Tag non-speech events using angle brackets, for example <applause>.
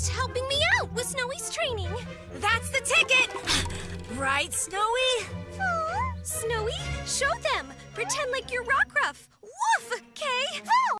just helping me out with Snowy's training. That's the ticket! <gasps> Right, Snowy? Aww. Snowy, show them. Pretend like you're rock.